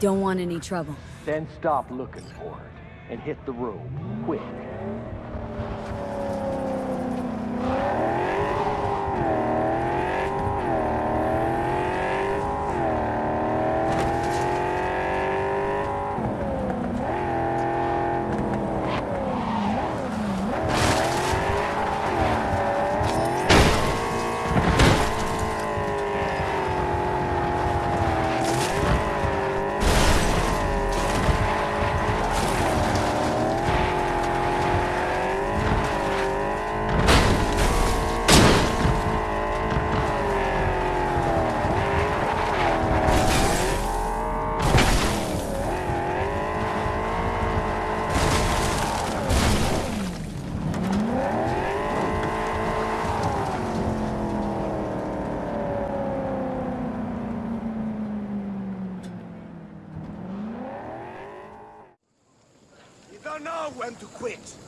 don't want any trouble. Then stop looking for it, and hit the road, quick. Quit.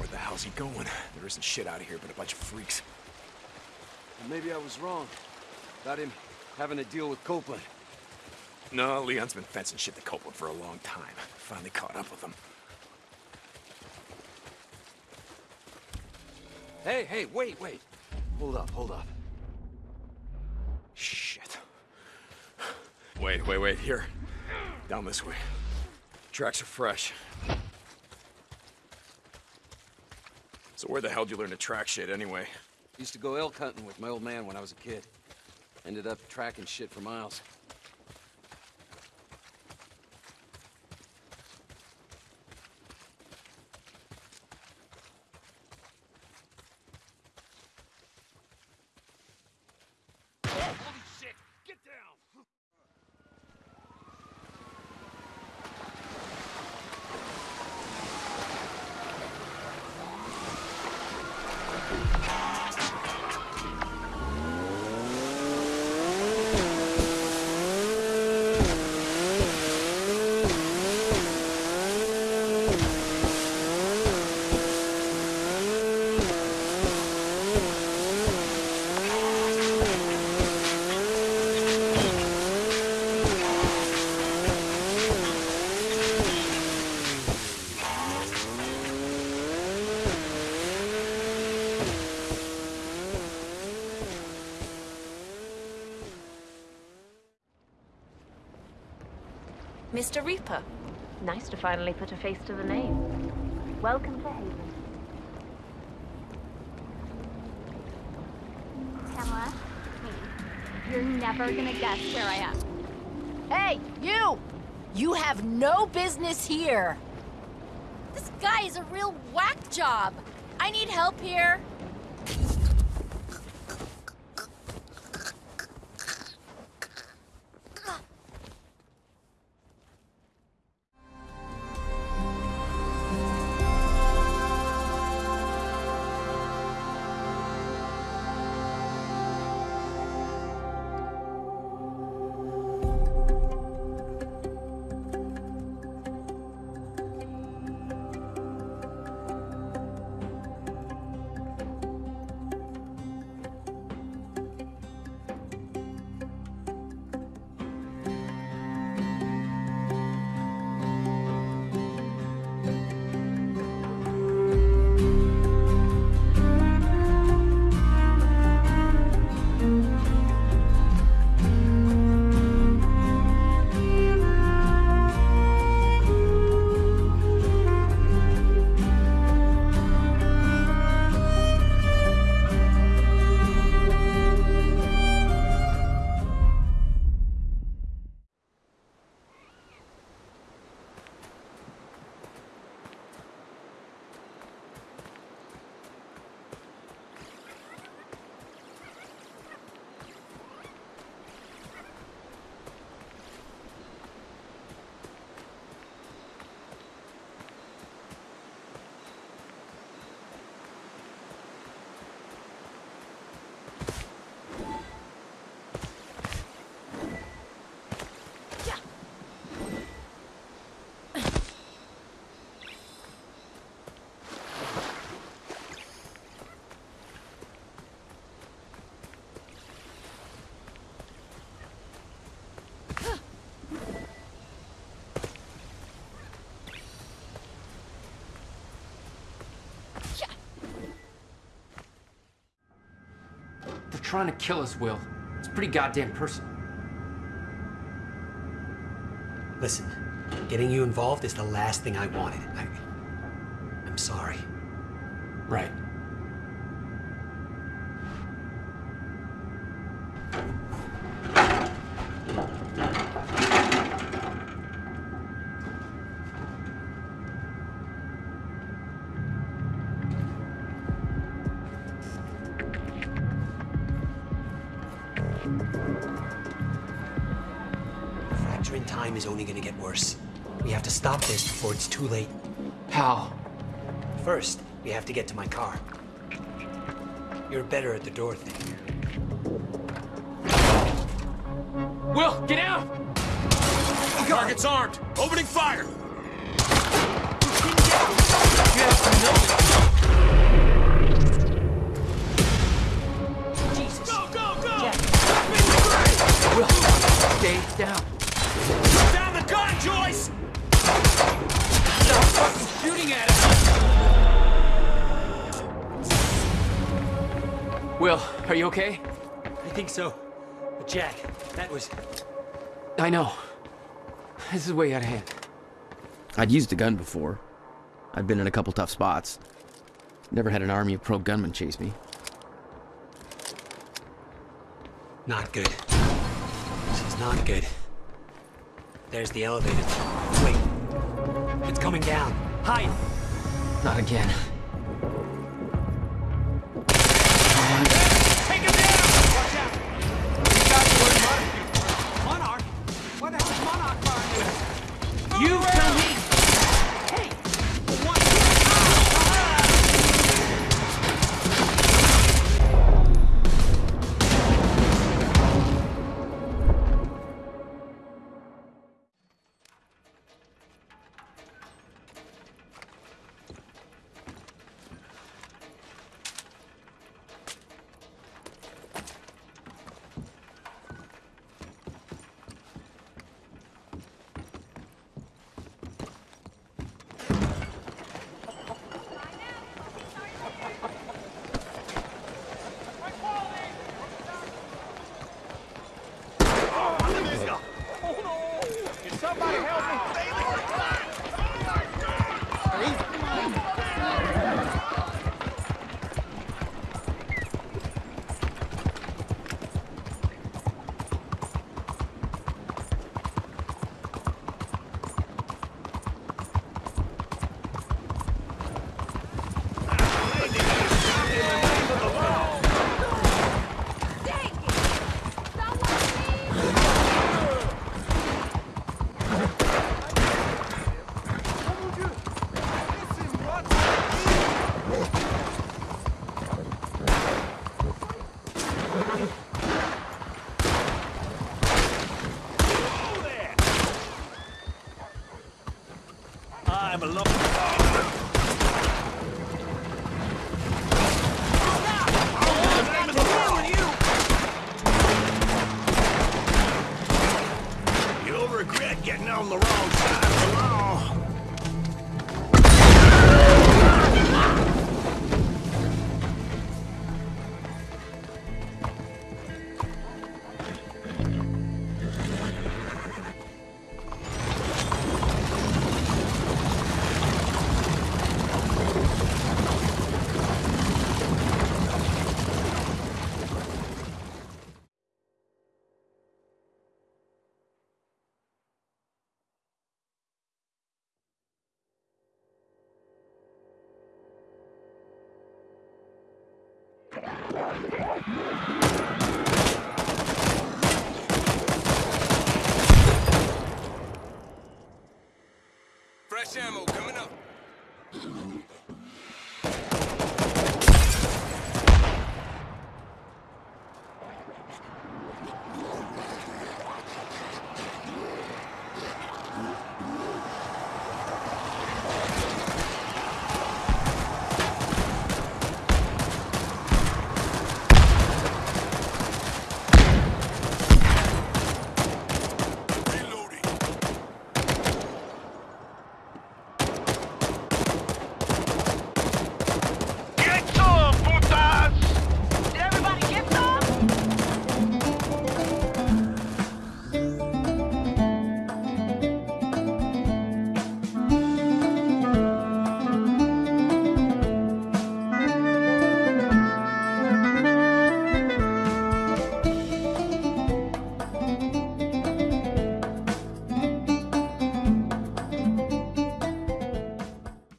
Where the hell's he going? There isn't shit out of here but a bunch of freaks. Maybe I was wrong. About him having to deal with Copeland. No, Leon's been fencing shit to Copeland for a long time. Finally caught up with him. Hey, hey, wait, wait. Hold up, hold up. Shit. Wait, wait, wait, here. Down this way. Tracks are fresh. So where the hell did you learn to track shit anyway? Used to go elk hunting with my old man when I was a kid. Ended up tracking shit for miles. Mr. Reaper. Nice to finally put a face to the name. Welcome to Haven. Pamela, please. You're never gonna guess where I am. Hey, you! You have no business here! This guy is a real whack job! I need help here! Trying to kill us, Will. It's pretty goddamn personal. Listen, getting you involved is the last thing I wanted. I, I'm sorry. Right. Time is only gonna get worse. We have to stop this before it's too late. How? First, we have to get to my car. You're better at the door thing. Will, get out! Target's armed. Opening fire. Jesus! Go, go, go! Will, stay down. Down the gun, Joyce! Stop fucking shooting at us! Will, are you okay? I think so. But Jack, that was... I know. This is way out of hand. I'd used a gun before. I'd been in a couple tough spots. Never had an army of pro gunmen chase me. Not good. This is not good. There's the elevator. Wait. It's coming down. Hide! Not again. Yeah.